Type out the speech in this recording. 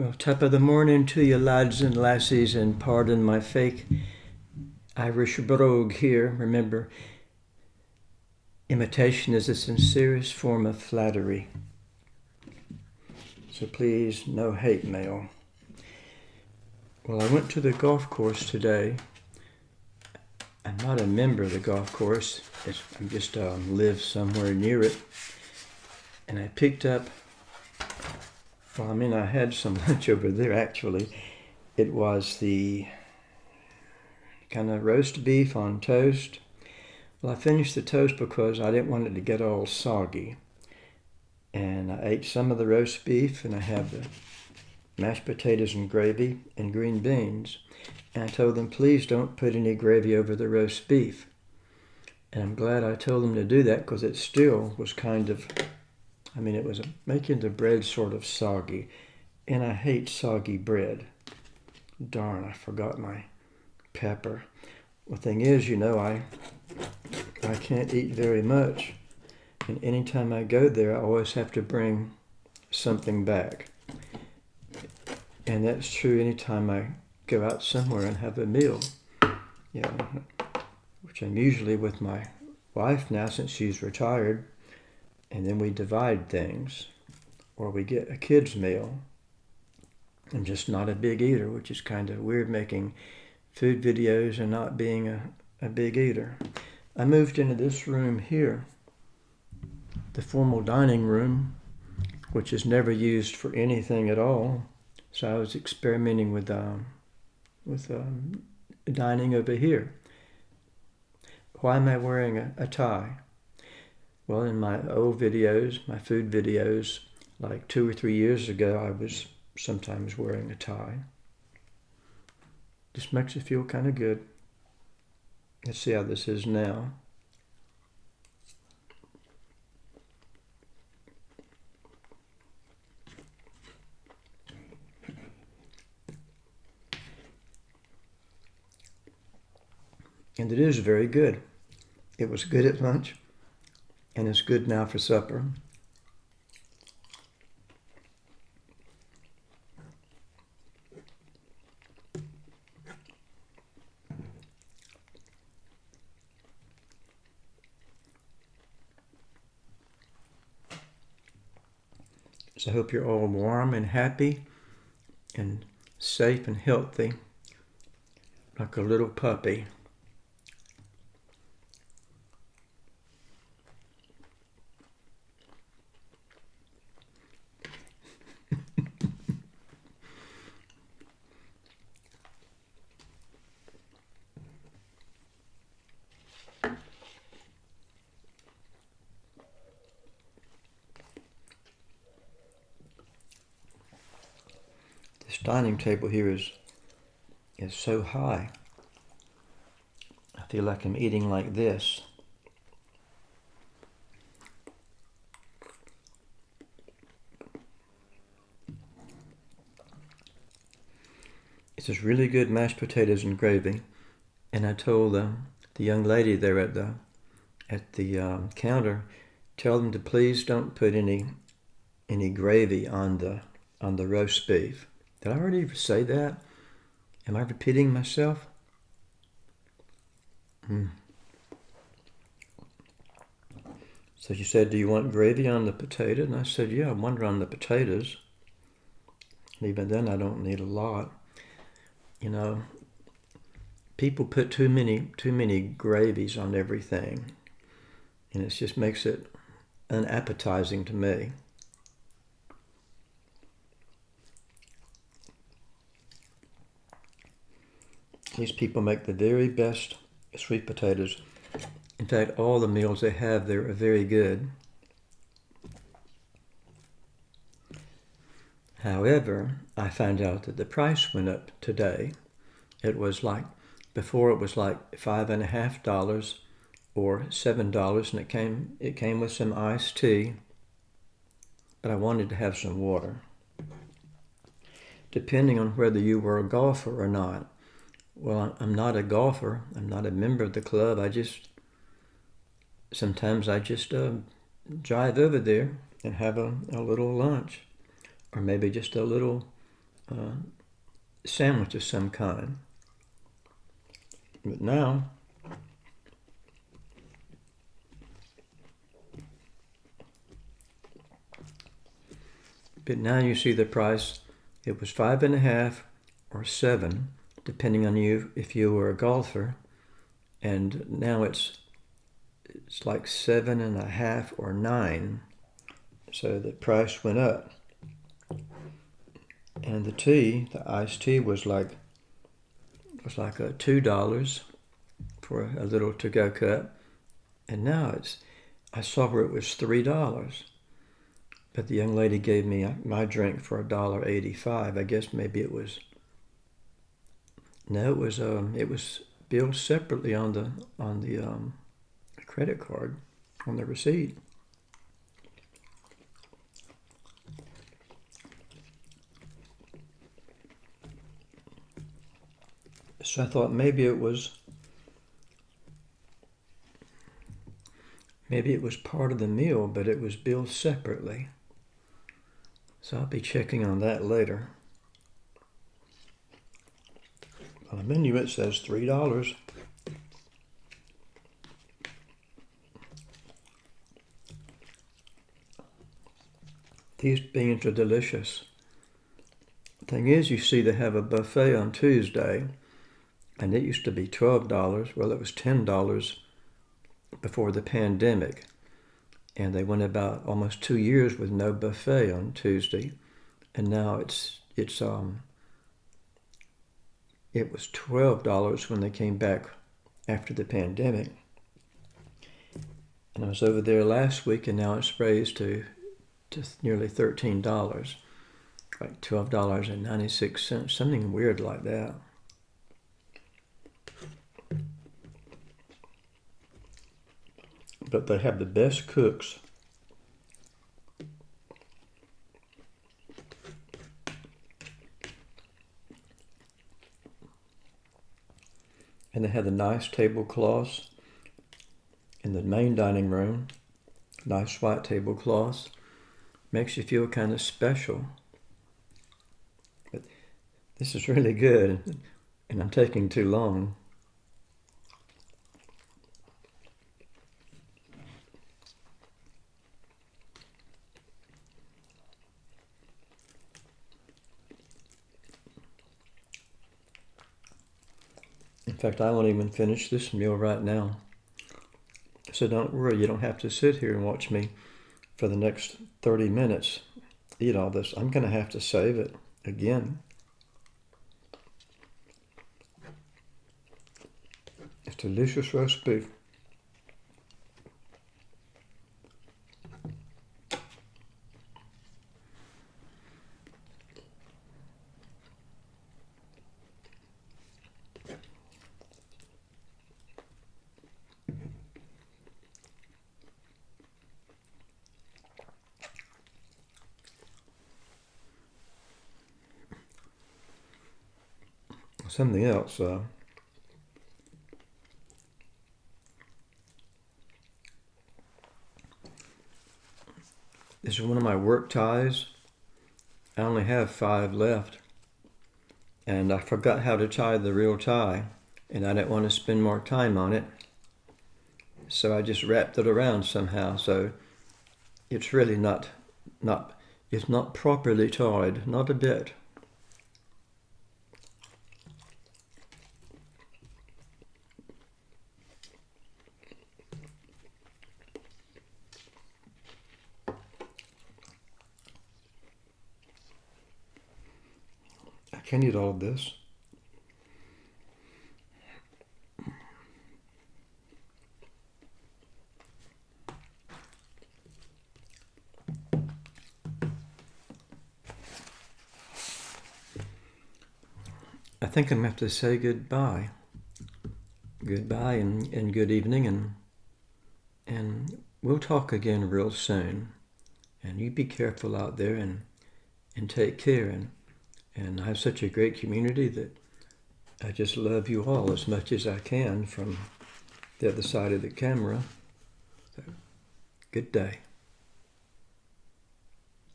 Well, top of the morning to you, lads and lassies, and pardon my fake Irish brogue here. Remember, imitation is the sincerest form of flattery. So please, no hate mail. Well, I went to the golf course today. I'm not a member of the golf course. It's, I just um, live somewhere near it. And I picked up well, I mean, I had some lunch over there actually. It was the kind of roast beef on toast. Well, I finished the toast because I didn't want it to get all soggy. And I ate some of the roast beef, and I have the mashed potatoes and gravy and green beans. And I told them, please don't put any gravy over the roast beef. And I'm glad I told them to do that because it still was kind of I mean, it was making the bread sort of soggy, and I hate soggy bread. Darn, I forgot my pepper. The thing is, you know, I I can't eat very much, and anytime I go there, I always have to bring something back. And that's true anytime I go out somewhere and have a meal. You know, which I'm usually with my wife now since she's retired and then we divide things, or we get a kid's meal. I'm just not a big eater, which is kind of weird making food videos and not being a, a big eater. I moved into this room here, the formal dining room, which is never used for anything at all. So I was experimenting with um, with um, dining over here. Why am I wearing a, a tie? Well, in my old videos, my food videos, like two or three years ago, I was sometimes wearing a tie. Just makes you feel kind of good. Let's see how this is now. And it is very good. It was good at lunch and it's good now for supper. So I hope you're all warm and happy and safe and healthy like a little puppy. Dining table here is is so high. I feel like I'm eating like this. It's just really good mashed potatoes and gravy. And I told the, the young lady there at the at the um, counter, tell them to please don't put any any gravy on the on the roast beef. Did I already say that? Am I repeating myself? Hmm. So she said, Do you want gravy on the potato? And I said, Yeah, I wonder on the potatoes. And even then, I don't need a lot. You know, people put too many too many gravies on everything, and it just makes it unappetizing to me. These people make the very best sweet potatoes. In fact, all the meals they have there are very good. However, I found out that the price went up today. It was like, before it was like five and a half dollars or seven dollars and it came it came with some iced tea but I wanted to have some water depending on whether you were a golfer or not well, I'm not a golfer. I'm not a member of the club. I just, sometimes I just uh, drive over there and have a, a little lunch or maybe just a little uh, sandwich of some kind. But now, but now you see the price. It was five and a half or seven, depending on you if you were a golfer, and now it's it's like seven and a half or nine. So the price went up. And the tea, the iced tea was like was like a two dollars for a little to-go cup. And now it's I saw where it was three dollars. But the young lady gave me my drink for a dollar eighty-five. I guess maybe it was no, it was um it was billed separately on the on the um credit card on the receipt. So I thought maybe it was maybe it was part of the meal, but it was billed separately. So I'll be checking on that later. On the menu it says three dollars. These beans are delicious. Thing is, you see, they have a buffet on Tuesday, and it used to be $12. Well, it was $10 before the pandemic. And they went about almost two years with no buffet on Tuesday. And now it's, it's, um, it was $12 when they came back after the pandemic. And I was over there last week, and now it's raised to to nearly $13, like $12.96, something weird like that. But they have the best cooks. And they have the nice tablecloths in the main dining room, nice white tablecloths makes you feel kind of special. But this is really good, and I'm taking too long. Fact, I won't even finish this meal right now. So don't worry, you don't have to sit here and watch me for the next 30 minutes eat all this. I'm going to have to save it again. It's delicious roast beef. Something else. Uh, this is one of my work ties. I only have five left. And I forgot how to tie the real tie. And I didn't want to spend more time on it. So I just wrapped it around somehow. So it's really not, not, it's not properly tied, not a bit. Can you eat all of this? I think I'm going to have to say goodbye. Goodbye and, and good evening and and we'll talk again real soon. And you be careful out there and and take care and and I have such a great community that I just love you all as much as I can from the other side of the camera. So, good day.